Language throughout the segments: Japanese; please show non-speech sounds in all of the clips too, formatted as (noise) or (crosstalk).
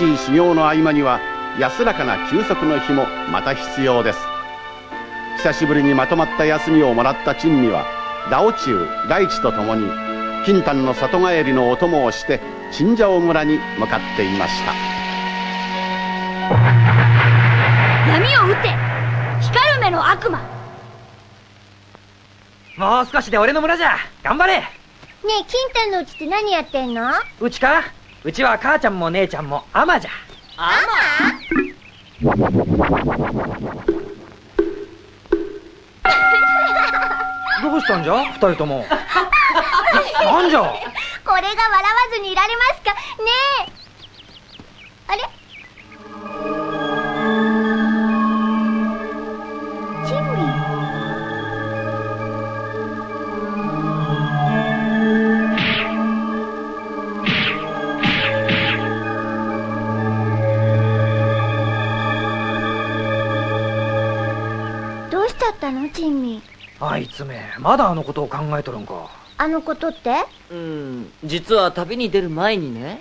激しい修行の合間には安らかな休息の日もまた必要です。久しぶりにまとまった休みをもらった珍味はラオチュウ大地と共に金丹の里帰りのお供をしてチンジャオ村に向かっていました。闇を撃って光る目の悪魔。もう少しで俺の村じゃ。頑張れ。ねえ金丹のうちって何やってんの？うちか？うちは母ちゃんも姉ちゃんもアマじゃ。アマ？どうしたんじゃ？二人とも。(laughs) なんじゃ？これが笑わずにいられますか？ねえ。あれ？いつめまだあのことを考えとるんか。あのことって？うん実は旅に出る前にね。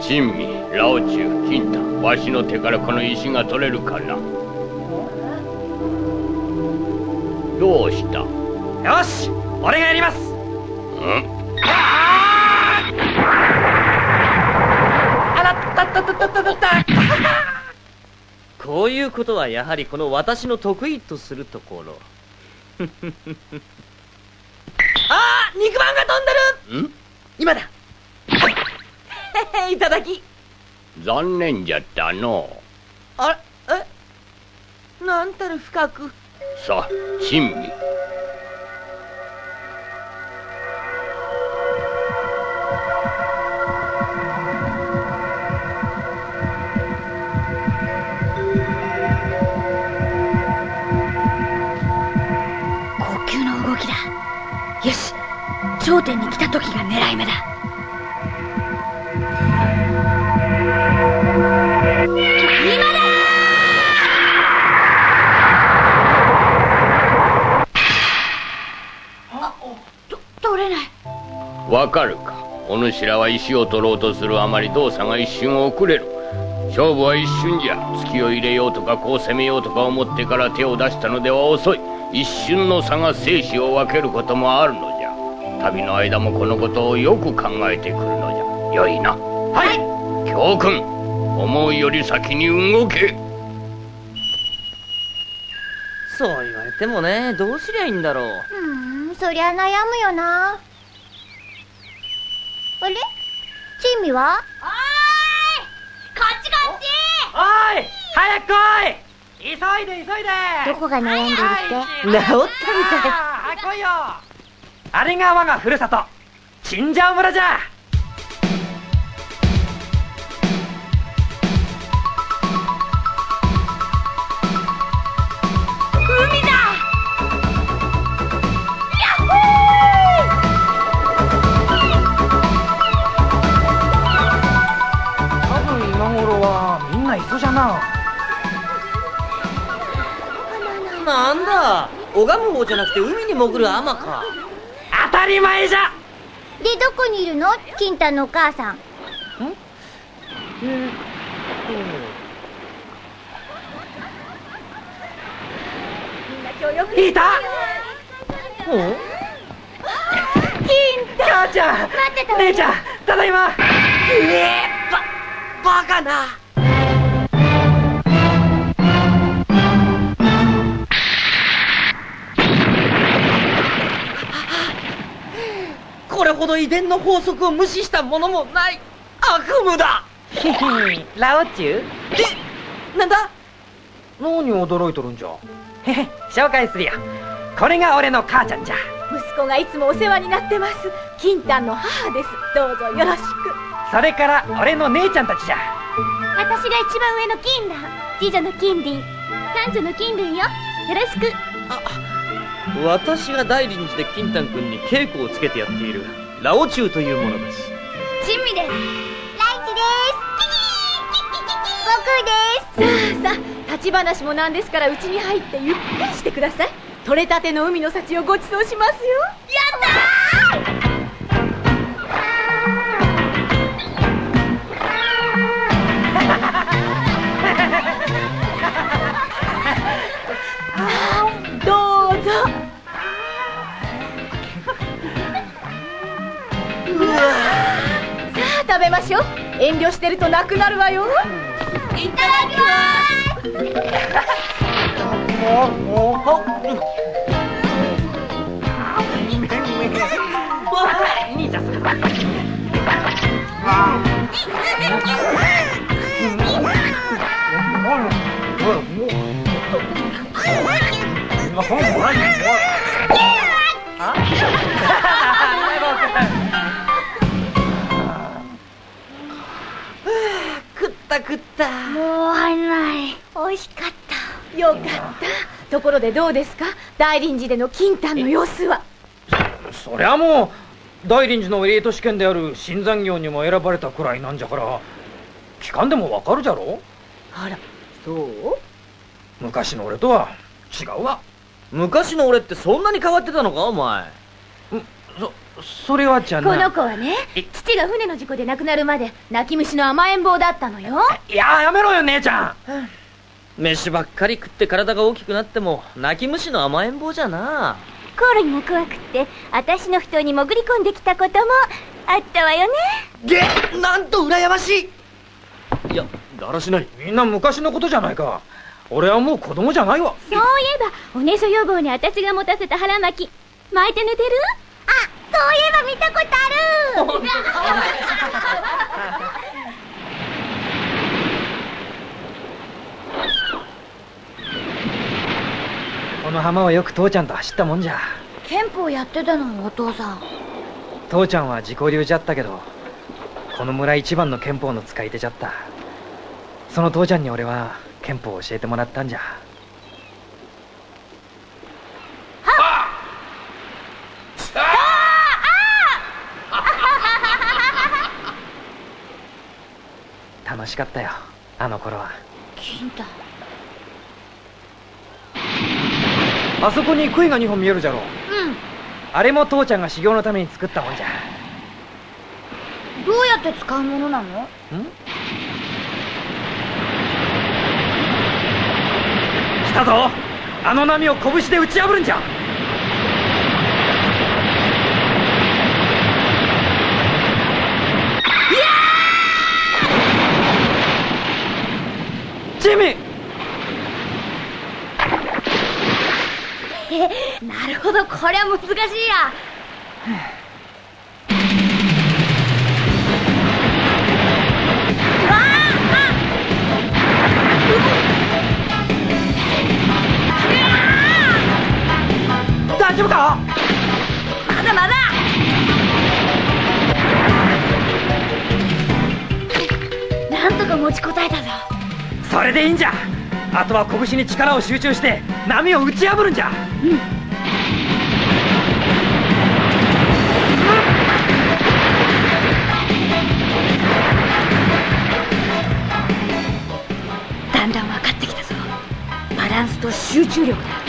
珍味ラオチュウ金太わしの手からこの石が取れるかな。どうした？よし俺がやります。ん。あらったったったったったったこういうことはやはりこの私の得意とするところ。(laughs) あー肉まんが飛んでる。ん？今だ。(laughs) いただき。残念じゃったの。あれ？え？なんたる深く。さあ珍味頂点に来た時が狙い目だ。今だと取れない。わかるか。お主らは石を取ろうとするあまり動作が一瞬遅れる。勝負は一瞬じゃ。突きを入れようとかこう攻めようとか思ってから手を出したのでは遅い。一瞬の差が生死を分けることもあるのじゃ。旅の間もこのことをよく考えてくるのじゃ。よいな。はい。教訓。思うより先に動け。そう言われてもねどうすりゃいいんだろう。うんそりゃ悩むよな。あれ？チンミは？こっちこっち！おい！早く来い！急いで急いで！どこが悩んでるって？治ったみたい。来いよあれが我がふるさと。チンジャオ村じゃ。海だ。多分今頃はみんな磯じゃな。なんだ。拝む方じゃなくて海に潜るアマか。当たり前じゃ。でどこにいるの？金太のお母さん。いた。うん。母ちゃん。待ってた。姉ちゃんただいま。えばバカなこれほど遺伝の法則を無視したものもない。悪夢だ。(laughs) ラオチュウえなんだ？何驚いとるんじゃ？へへ紹介するよ。これが俺の母ちゃんじゃ。息子がいつもお世話になってます。金丹の母です。どうぞよろしく。それから俺の姉ちゃんたちじゃ。私が一番上の金だ次女の金鱗三女の金鱗よ。よろしく私が大臨寺で金丹君に稽古をつけてやっている。ラオチュウというものです。珍味です。ライチです。僕ですさあさあ立ち話もなんですからうちに入ってゆっくりしてください取れたての海の幸をごちそうしますよ遠慮してるとなくなるわよ。いただきます。兄ちゃんった。もう入んない。美味しかった。よかった。ところでどうですか？大臨時での金丹の様子は。そりゃもう大臨時のエリート試験である新残業にも選ばれたくらいなんじゃから。聞かんでもわかるじゃろ？あらそう？昔の俺とは違うわ。昔の俺ってそんなに変わってたのか？お前そそれはじゃこなの子はね父が船の事故で亡くなるまで泣き虫の甘えん坊だったのよ。いややめろよ姉ちゃん。飯ばっかり食って体が大きくなっても泣き虫の甘えん坊じゃな。コオロギが怖くって私の布団に潜り込んできたこともあったわよね。げなんと羨ましい。いやだらしない。みんな昔のことじゃないか。俺はもう子供じゃないわ。そういえばおねしょ予防に私が持たせた腹巻き巻いて寝てる？あそういえば見たことある。(laughs) この浜はよく父ちゃんと走ったもんじゃ。憲法やってたのお父さん。父ちゃんは自己流じゃったけどこの村一番の憲法の使い手じゃった。その父ちゃんに俺は憲法を教えてもらったんじゃ楽しかったよ。あの頃は。金丹あそこに杭が2本見えるじゃろう。ん。あれも父ちゃんが修行のために作ったもんじゃ。どうやって使うものなの？ん？来たぞ。あの波を拳で打ち破るんじゃジミーなるほどこりゃ難しいや。大丈夫か？まだまだ。なんとか持ちこたえたぞそれでいいんじゃ。あとは拳に力を集中して波を打ち破るんじゃ。うん。だんだん分かってきたぞ。バランスと集中力だ。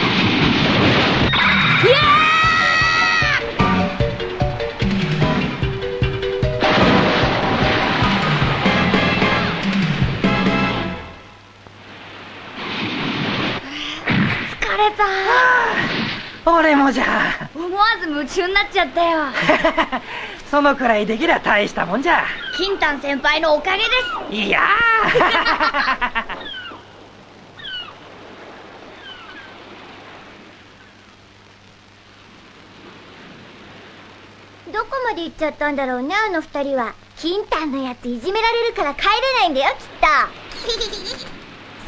た俺もじゃ。思わず夢中になっちゃったよ。(laughs) そのくらいできりゃ大したもんじゃ。金丹先輩のおかげです。いや (laughs) どこまで行っちゃったんだろうねあの二人は。金丹のやついじめられるから帰れないんだよきっと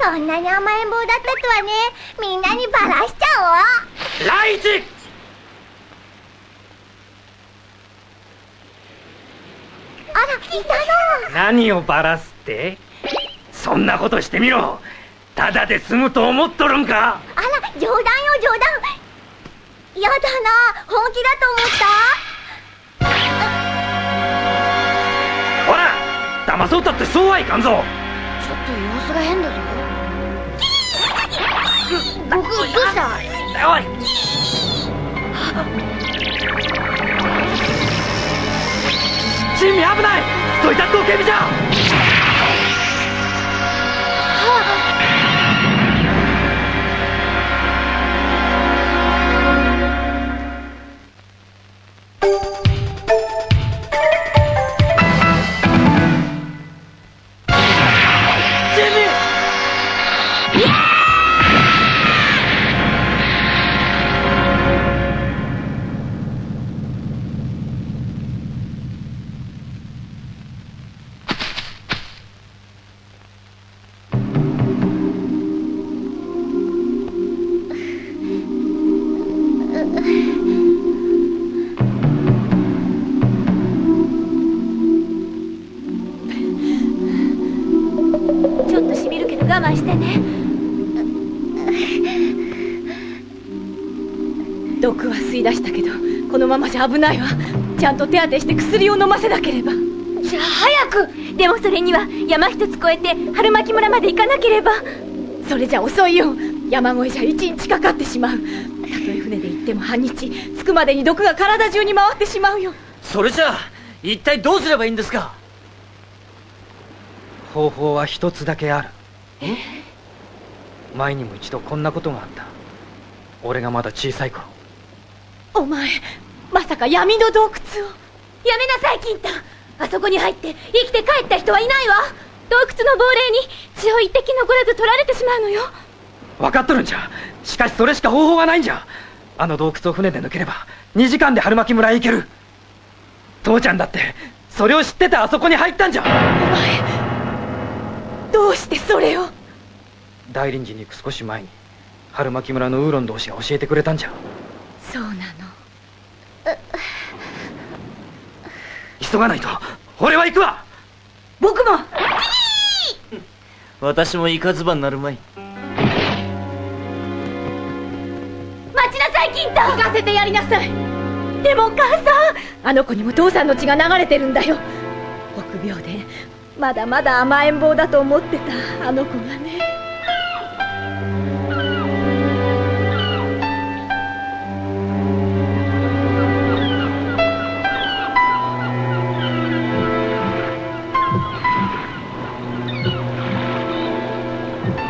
そんなに甘えん坊だったとはね。みんなにバラしちゃおう。ライチあらいたの何をバラすって？そんなことしてみろ。ただで済むと思っとるんか？あら冗談よ冗談。やだな。本気だと思った？ほら騙そうったってそうはいかんぞ。ちょっと様子が変だぞ僕どうしたおい。珍味危ないそいたドケビじゃ慢ゃ危ないわ。ちゃんと手当てして薬を飲ませなければ。じゃあ早く。でもそれには山一つ越えて春巻村まで行かなければ。それじゃ遅いよ。山越えじゃ一日かかってしまう。たとえ船で行っても半日着くまでに毒が体中に回ってしまうよ。それじゃあ一体どうすればいいんですか？方法は一つだけある。前にも一度こんなことがあった。俺がまだ小さい頃。お前まさか闇の洞窟を。やめなさい金太。あそこに入って生きて帰った人はいないわ。洞窟の亡霊に血を一滴残らず取られてしまうのよ。分かっとるんじゃ。しかしそれしか方法がないんじゃ。あの洞窟を船で抜ければ2時間で春巻村へ行ける。父ちゃんだってそれを知っててあそこに入ったんじゃ。お前どうしてそれを？大臨時に行く少し前に春巻村のウーロン同士が教えてくれたんじゃ。そうなの急がないと。俺は行くわ。僕も。私もイカズバになるまい。待ちなさい金太。行かせてやりなさい。でもお母さんあの子にも父さんの血が流れてるんだよ。臆病でまだまだ甘えん坊だと思ってたあの子がね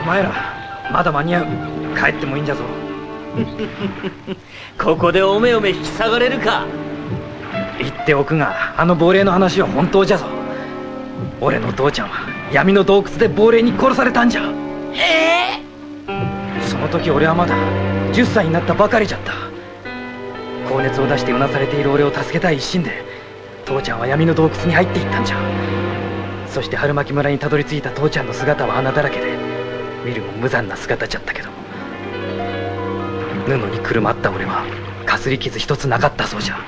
前らまだ間に合う。帰ってもいいんじゃぞ。(laughs) ここでおめおめ引き下がれるか。言っておくがあの亡霊の話は本当じゃぞ。俺の父ちゃんは闇の洞窟で亡霊に殺されたんじゃ。ええ？その時俺はまだ10歳になったばかりじゃった。高熱を出してうなされている俺を助けたい一心で父ちゃんは闇の洞窟に入っていったんじゃ。そして春巻村にたどり着いた父ちゃんの姿は穴だらけで見るも無残な姿じゃったけど。布にくるまった俺はかすり傷一つなかったそうじゃ。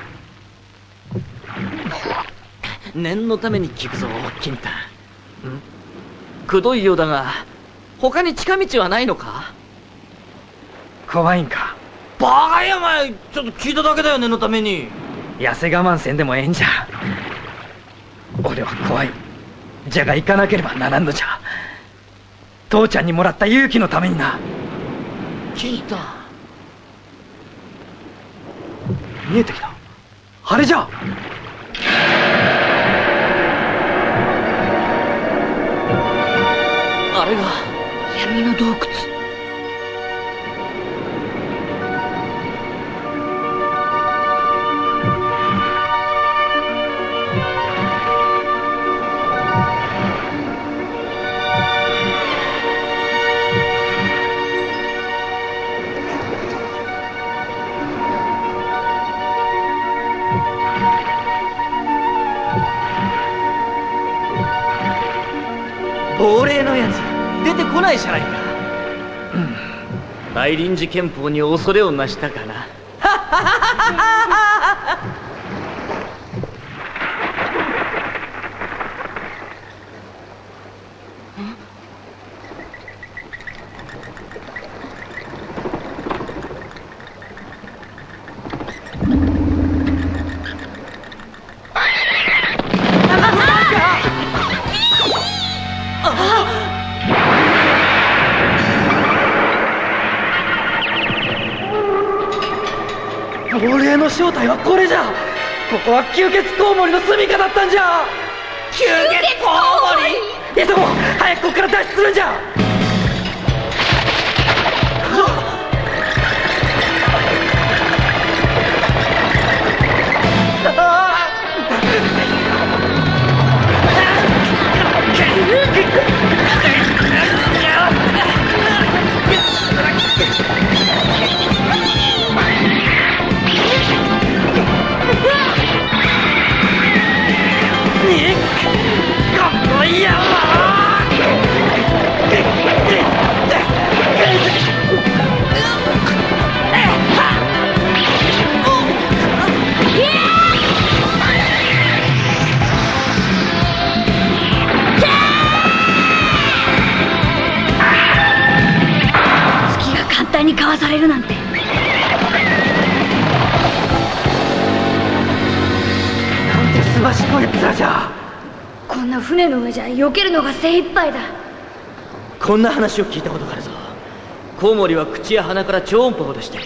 念のために聞くぞ金太くどいようだが他に近道はないのか？怖いんか？バカやお前ちょっと聞いただけだよ念のために。痩せ我慢せんでもええんじゃ。俺は怖い。じゃが行かなければならんのじゃ父ちゃんにもらった勇気のためにな。金太見えてきた。あれじゃ。あれが闇の洞窟ないじゃないか。大臨時憲法に恐れをなしたかな (laughs) 亡霊の正体はこれじゃ。ここは吸血コウモリの住みかだったんじゃ。吸血コウモリ？急ごう早くここから脱出するんじゃ (laughs) いにかわされるなんて。なんてすばしっこい面じゃ。こんな船の上じゃ避けるのが精一杯だ。こんな話を聞いたことがあるぞ。コウモリは口や鼻から超音波を出して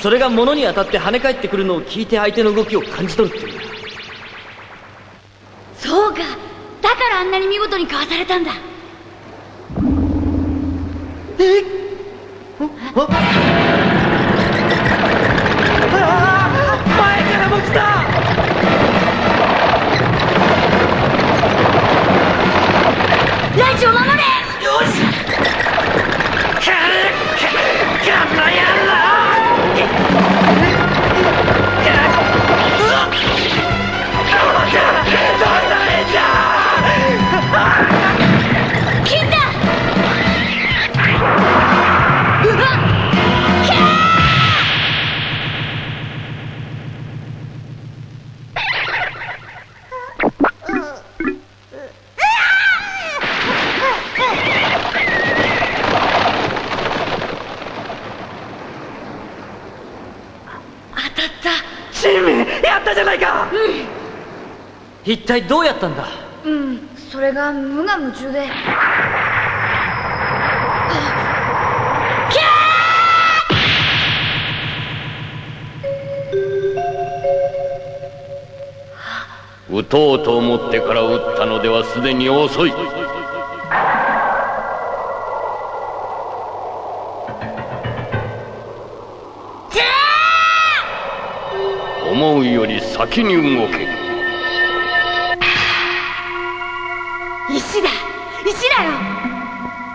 それが物に当たって跳ね返ってくるのを聞いて相手の動きを感じ取るっていうんだ。そうか。だからあんなに見事にかわされたんだ前からも来た。やった。じゃないか一体どうやったんだ？うんそれが無我夢中で。撃とうと思ってから撃ったのではすでに遅い。思うより先に動け。石だ。石だよ。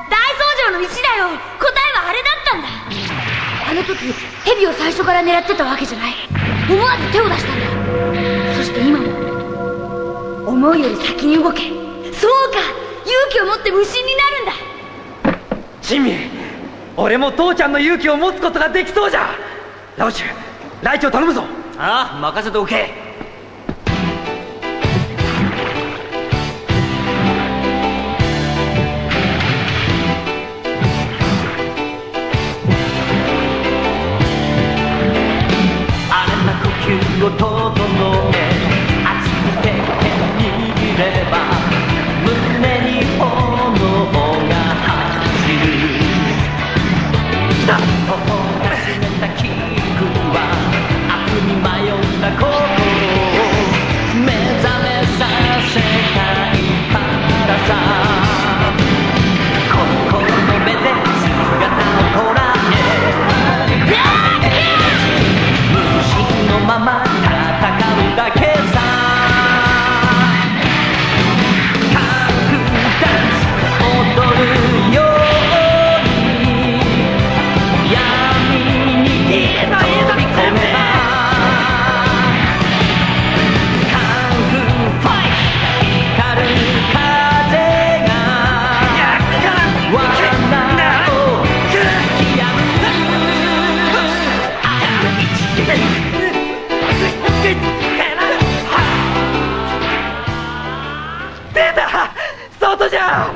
大僧正の石だよ。答えはあれだったんだ。あの時蛇を最初から狙ってたわけじゃない。思わず手を出したんだ。そして今も思うより先に動け。そうか。勇気を持って無心になるんだ。チミ俺も父ちゃんの勇気を持つことができそうじゃ。ラオチュライチを頼むぞああ任せておけ。荒れた呼吸を整え熱く手を握れば胸に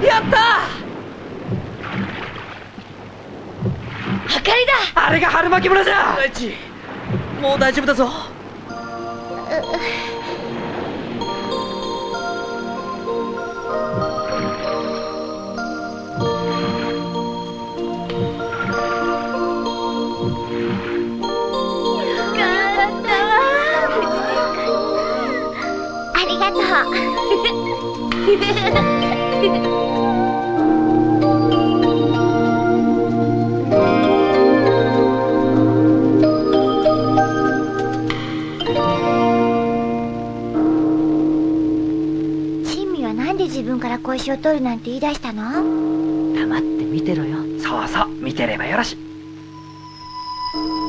やった！明かりだ！あれが春巻き村じゃ！ライチもう大丈夫だぞ。ありがとう。(laughs) (laughs) 珍味はなんで自分から小石を取るなんて言い。出したの黙って見てろよそうそう見てればよろし「珍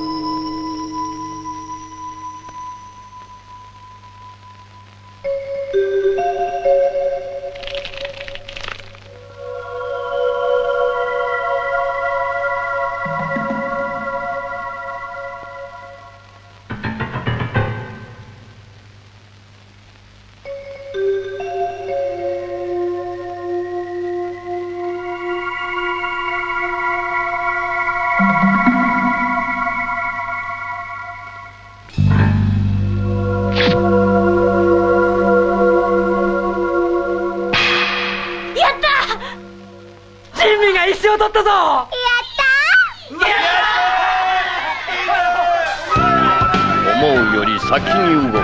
先に動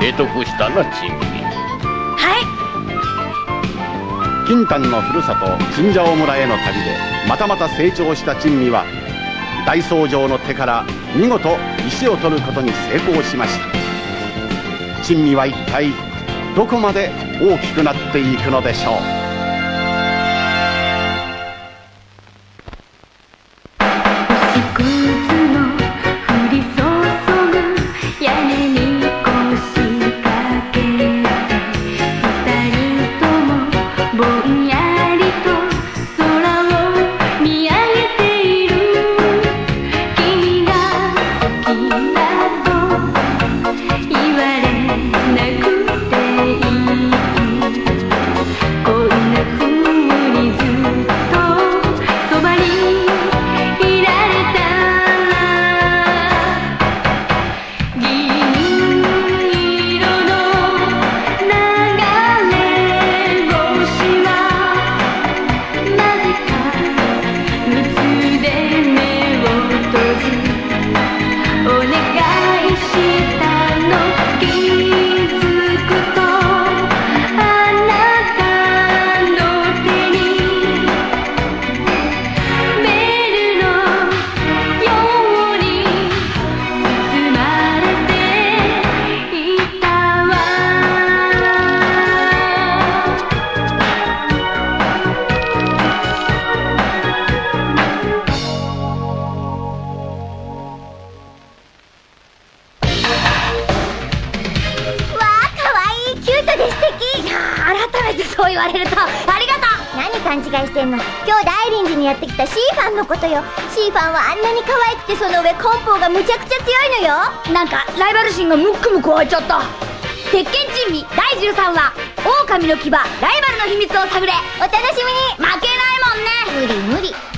け得得したな珍味はい。金丹のふるさとチンジャオ村への旅でまたまた成長した珍味は大僧正の手から見事石を取ることに成功しました。珍味は一体どこまで大きくなっていくのでしょう？シーファンはあんなに可愛くてその上コンポーがむちゃくちゃ強いのよ。なんかライバル心がムックムク湧いちゃった。鉄拳珍味第13話狼の牙ライバルの秘密を探れ。お楽しみに。負けないもんね。無理無理